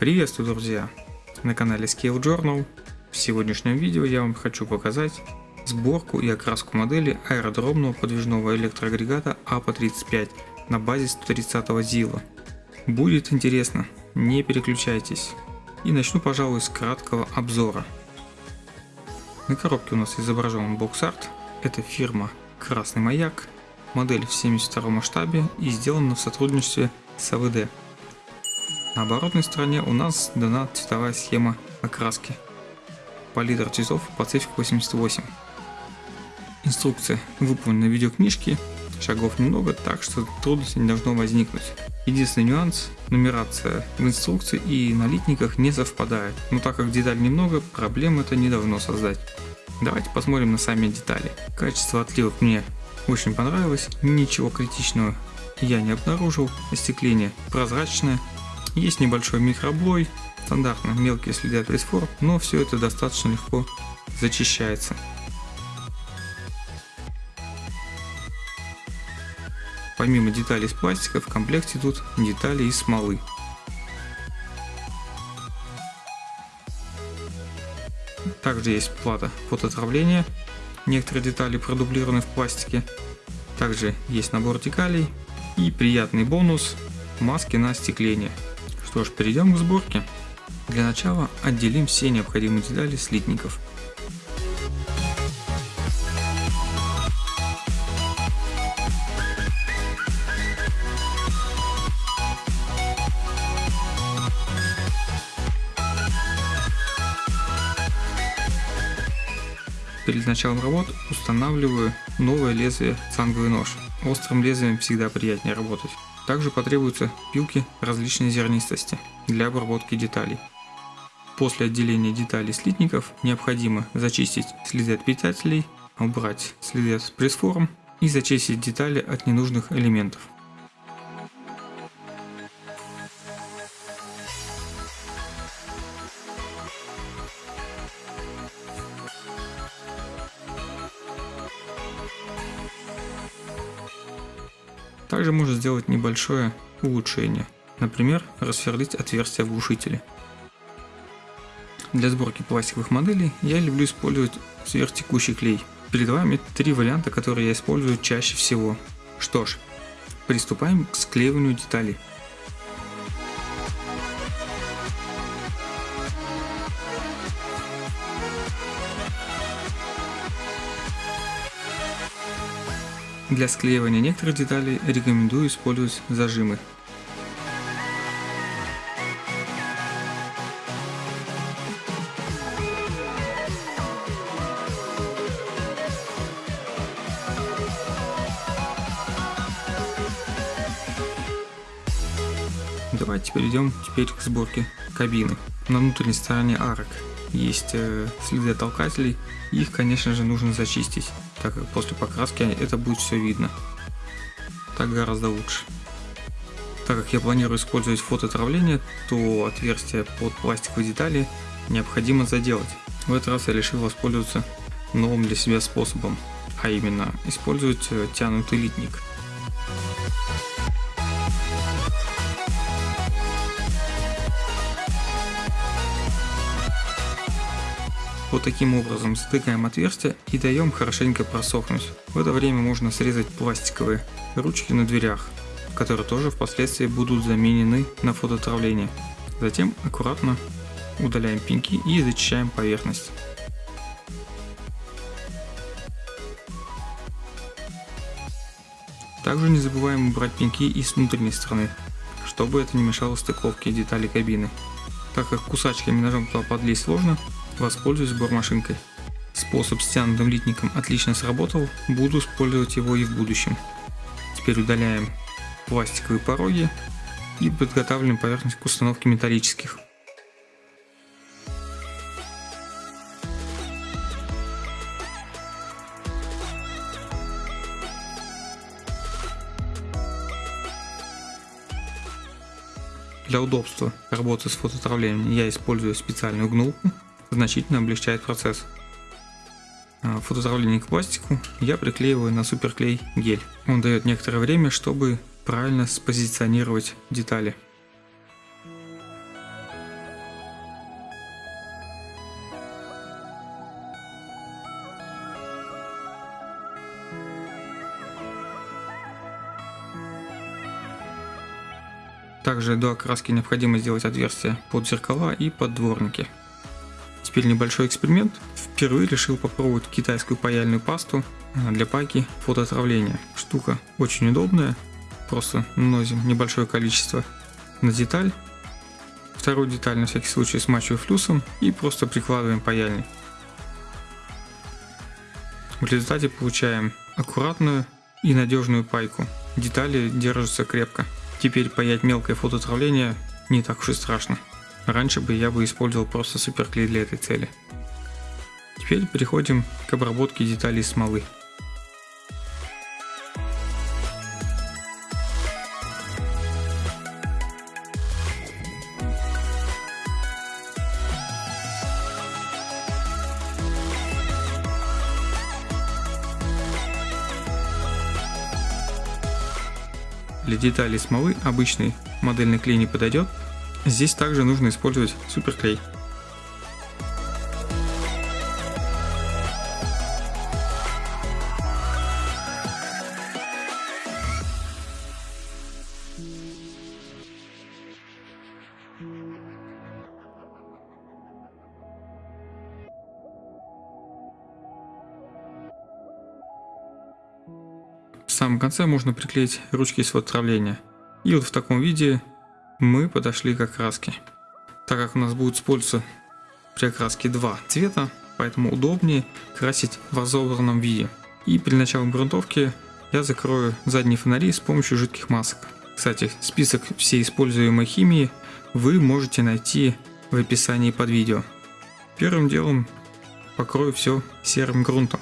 Приветствую, друзья! На канале Scale Journal. В сегодняшнем видео я вам хочу показать сборку и окраску модели аэродромного подвижного электроагрегата АПА-35 на базе 130 ZIL. Будет интересно, не переключайтесь. И начну, пожалуй, с краткого обзора. На коробке у нас изображен бокс-арт. Это фирма Красный Маяк. Модель в 72 масштабе и сделана в сотрудничестве с АВД. На оборотной стороне у нас дана цветовая схема окраски. Палитра цветов Pacific 88. Инструкция выполнена в видеокнижке, шагов немного, так что трудностей не должно возникнуть. Единственный нюанс – нумерация в инструкции и на литниках не совпадает, но так как деталей немного, проблем это не должно создать. Давайте посмотрим на сами детали. Качество отливок мне очень понравилось, ничего критичного я не обнаружил, остекление прозрачное, есть небольшой микроблой, стандартно мелкие следы от пресфор, но все это достаточно легко зачищается. Помимо деталей из пластика в комплекте идут детали из смолы. Также есть плата под отравление, некоторые детали продублированы в пластике. Также есть набор декалей и приятный бонус маски на остекление. Что ж, перейдем к сборке. Для начала отделим все необходимые детали слитников. Перед началом работ устанавливаю новое лезвие цанговый нож. Острым лезвием всегда приятнее работать. Также потребуются пилки различной зернистости для обработки деталей. После отделения деталей слитников необходимо зачистить следы от питателей, убрать следы от пресс-форм и зачистить детали от ненужных элементов. Также можно сделать небольшое улучшение, например, рассверлить отверстие в глушителе. Для сборки пластиковых моделей я люблю использовать сверхтекущий клей. Перед вами три варианта, которые я использую чаще всего. Что ж, приступаем к склеиванию деталей. Для склеивания некоторых деталей рекомендую использовать зажимы. Давайте перейдем теперь к сборке кабины. На внутренней стороне арок есть э, следы толкателей, их конечно же нужно зачистить так как после покраски это будет все видно. Так гораздо лучше. Так как я планирую использовать фототравление, то отверстие под пластиковые детали необходимо заделать. В этот раз я решил воспользоваться новым для себя способом, а именно использовать э, тянутый литник. Вот таким образом затыкаем отверстие и даем хорошенько просохнуть. В это время можно срезать пластиковые ручки на дверях, которые тоже впоследствии будут заменены на фототравление. Затем аккуратно удаляем пеньки и зачищаем поверхность. Также не забываем убрать пеньки и с внутренней стороны, чтобы это не мешало стыковке деталей кабины. Так как кусачками ножом туда подлезть сложно, воспользуюсь бормашинкой. Способ с тянутым литником отлично сработал, буду использовать его и в будущем. Теперь удаляем пластиковые пороги и подготавливаем поверхность к установке металлических. Для удобства работы с фототравлением я использую специальную гнулку значительно облегчает процесс. А, Фотозавление к пластику я приклеиваю на суперклей гель. Он дает некоторое время, чтобы правильно спозиционировать детали. Также до окраски необходимо сделать отверстия под зеркала и под дворники. Теперь небольшой эксперимент. Впервые решил попробовать китайскую паяльную пасту а, для пайки фотоотравления. Штука очень удобная. Просто наносим небольшое количество на деталь. Вторую деталь на всякий случай смачиваю флюсом и просто прикладываем паяльник. В результате получаем аккуратную и надежную пайку. Детали держатся крепко. Теперь паять мелкое фотоотравление не так уж и страшно. Раньше бы я бы использовал просто суперклей для этой цели. Теперь переходим к обработке деталей смолы. Для деталей смолы обычный модельный клей не подойдет. Здесь также нужно использовать суперклей. самом конце можно приклеить ручки с отравления. И вот в таком виде мы подошли к окраске. Так как у нас будет использоваться при окраске два цвета, поэтому удобнее красить в разобранном виде. И при начале грунтовки я закрою задние фонари с помощью жидких масок. Кстати, список всей используемой химии вы можете найти в описании под видео. Первым делом покрою все серым грунтом.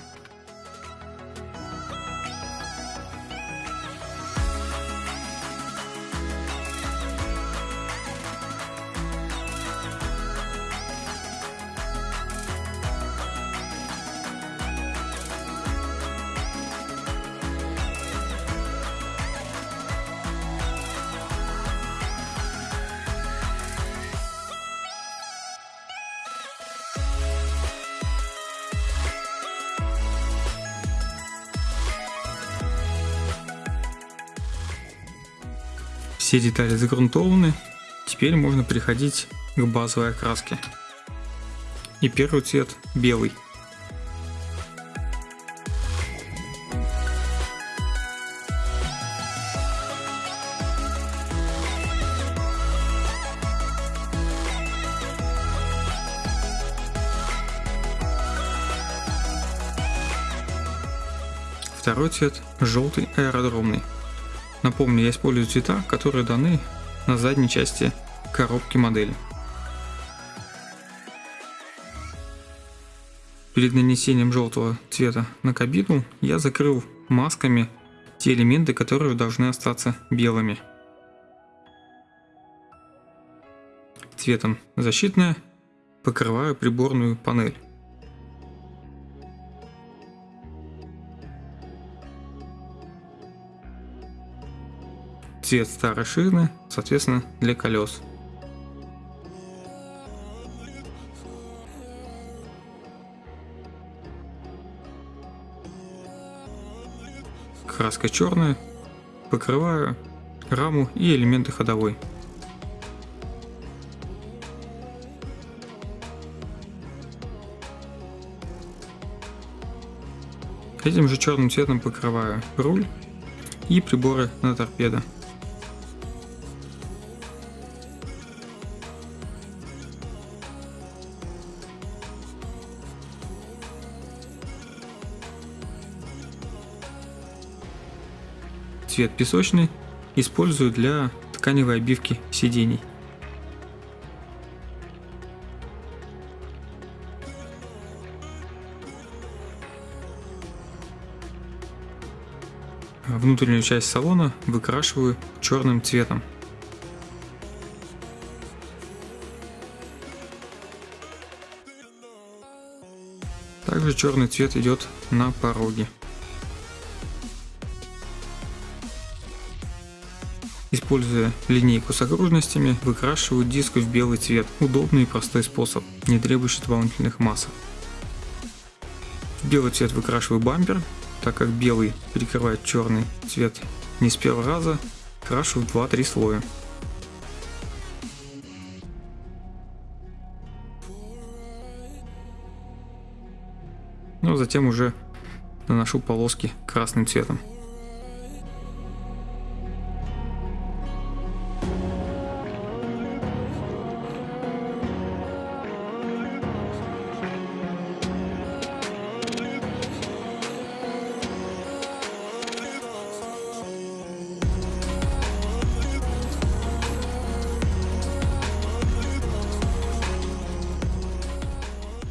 Все детали загрунтованы, теперь можно переходить к базовой окраске. И первый цвет белый. Второй цвет желтый аэродромный. Напомню, я использую цвета, которые даны на задней части коробки модели. Перед нанесением желтого цвета на кабину я закрыл масками те элементы, которые должны остаться белыми. Цветом защитная покрываю приборную панель. Цвет старой шины, соответственно, для колес. Краска черная, покрываю раму и элементы ходовой. Этим же черным цветом покрываю руль и приборы на торпедо. Цвет песочный использую для тканевой обивки сидений. Внутреннюю часть салона выкрашиваю черным цветом. Также черный цвет идет на пороге. используя линейку с окружностями, выкрашиваю диск в белый цвет. Удобный и простой способ, не требующий дополнительных масок. В белый цвет выкрашиваю бампер, так как белый перекрывает черный цвет не с первого раза, крашу в 2-3 слоя. Ну а затем уже наношу полоски красным цветом.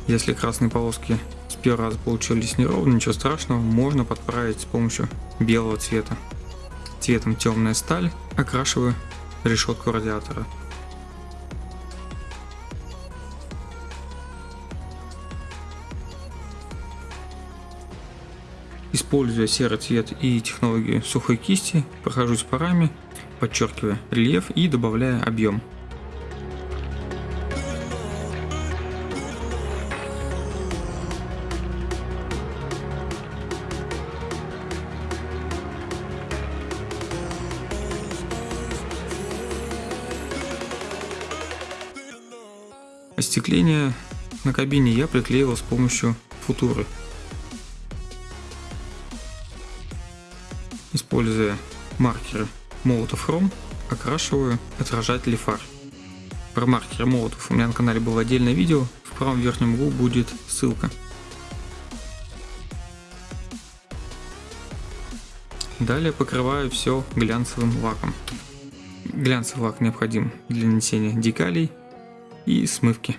Если красные полоски с первого раза получились неровно, ничего страшного, можно подправить с помощью белого цвета. Цветом темная сталь окрашиваю решетку радиатора. Используя серый цвет и технологию сухой кисти, прохожусь парами, подчеркивая рельеф и добавляя объем. Остекление на кабине я приклеивал с помощью футуры. Используя маркеры Molotov Chrome, окрашиваю отражатели фар. Про маркеры Molotov у меня на канале было отдельное видео, в правом верхнем углу будет ссылка. Далее покрываю все глянцевым лаком. Глянцевый лак необходим для нанесения декалей и смывки.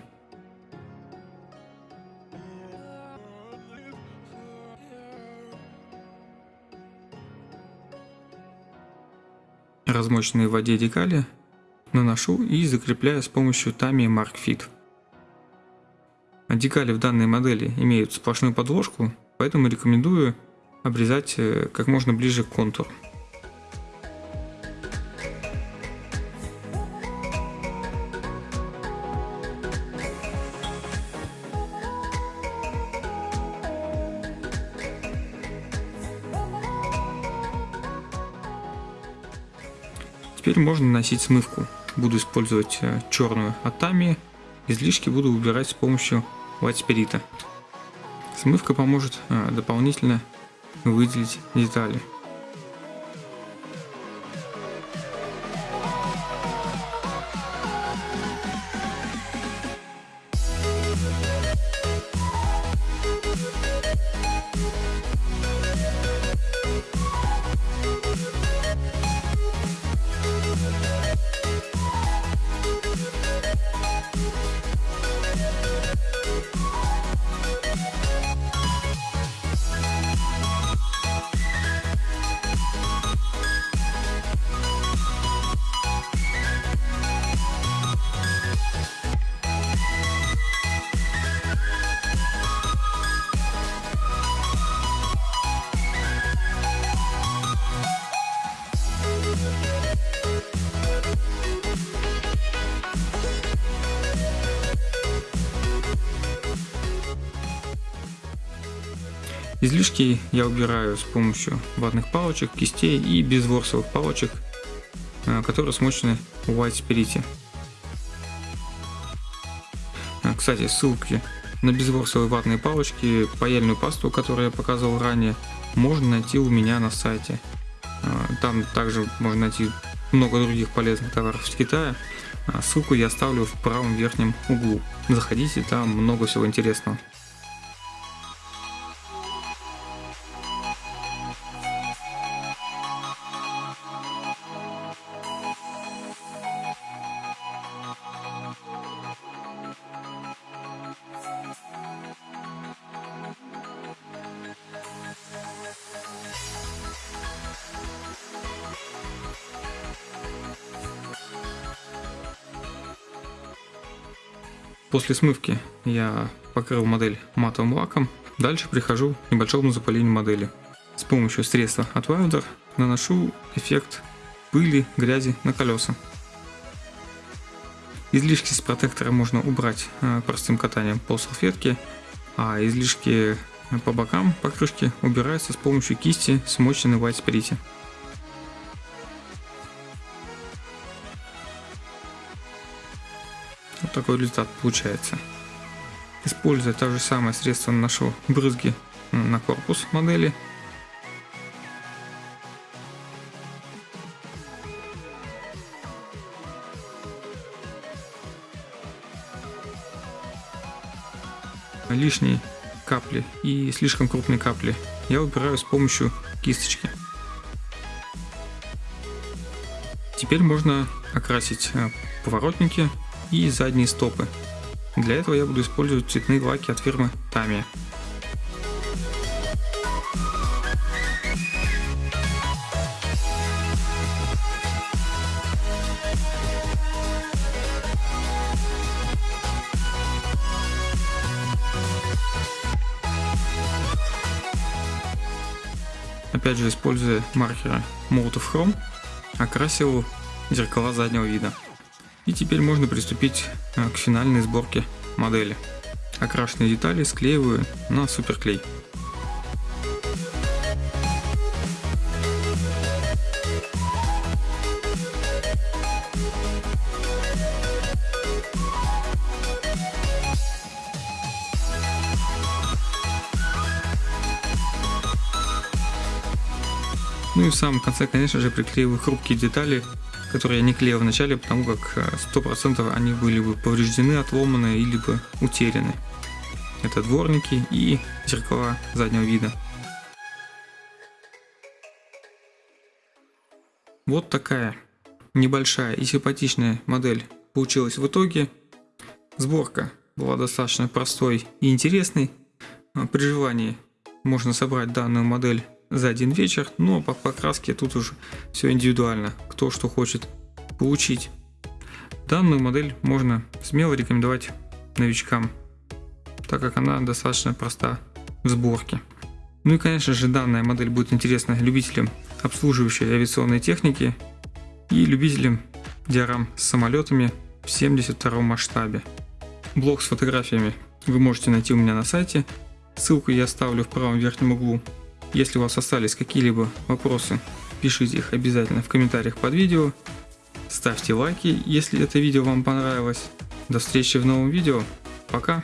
Размоченные в воде декали наношу и закрепляю с помощью Tamiya Mark Fit. Декали в данной модели имеют сплошную подложку, поэтому рекомендую обрезать э, как можно ближе к контуру. Теперь можно наносить смывку. Буду использовать э, черную Атами. Излишки буду убирать с помощью Spirit. Смывка поможет э, дополнительно выделить детали. Излишки я убираю с помощью ватных палочек, кистей и безворсовых палочек, э, которые смочены в White Spirit. Э, кстати, ссылки на безворсовые ватные палочки, паяльную пасту, которую я показывал ранее, можно найти у меня на сайте. Э, там также можно найти много других полезных товаров из Китая. Ссылку я оставлю в правом верхнем углу. Заходите, там много всего интересного. После смывки я покрыл модель матовым лаком. Дальше прихожу к небольшому запылению модели. С помощью средства от Wilder наношу эффект пыли, грязи на колеса. Излишки с протектора можно убрать э, простым катанием по салфетке, а излишки по бокам покрышки убираются с помощью кисти, смоченной в White такой результат получается. Используя то же самое средство наношу брызги на корпус модели. Лишние капли и слишком крупные капли я убираю с помощью кисточки. Теперь можно окрасить э, поворотники и задние стопы. Для этого я буду использовать цветные лаки от фирмы Tamiya. Опять же, используя маркеры Molotov Chrome, окрасил зеркала заднего вида. И теперь можно приступить э, к финальной сборке модели. Окрашенные детали склеиваю на суперклей. Ну и в самом конце, конечно же, приклеиваю хрупкие детали, которые я не клеил в начале, потому как 100% э, они были бы повреждены, отломаны или бы утеряны. Это дворники и зеркала заднего вида. Вот такая небольшая и симпатичная модель получилась в итоге. Сборка была достаточно простой и интересной. При желании можно собрать данную модель за один вечер, но по покраске тут уже все индивидуально, кто что хочет получить. Данную модель можно смело рекомендовать новичкам, так как она достаточно проста в сборке. Ну и конечно же данная модель будет интересна любителям обслуживающей авиационной техники и любителям диорам с самолетами в 72 масштабе. Блог с фотографиями вы можете найти у меня на сайте, ссылку я оставлю в правом верхнем углу если у вас остались какие-либо вопросы, пишите их обязательно в комментариях под видео. Ставьте лайки, если это видео вам понравилось. До встречи в новом видео. Пока!